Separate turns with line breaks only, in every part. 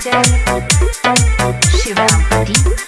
Vijay शिवरामपति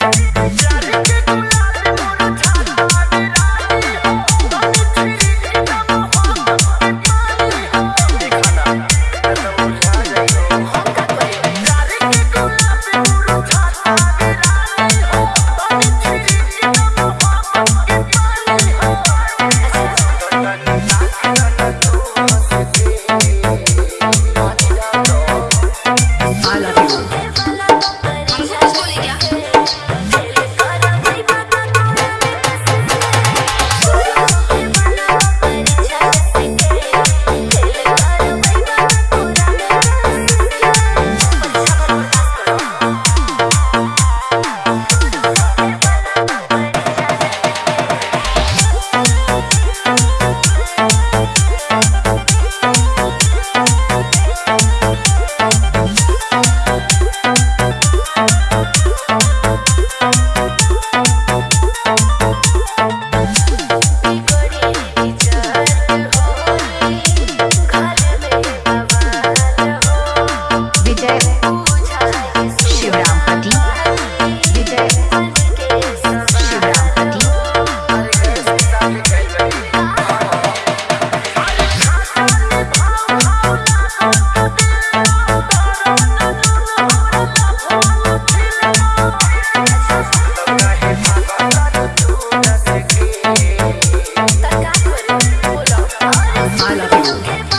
you.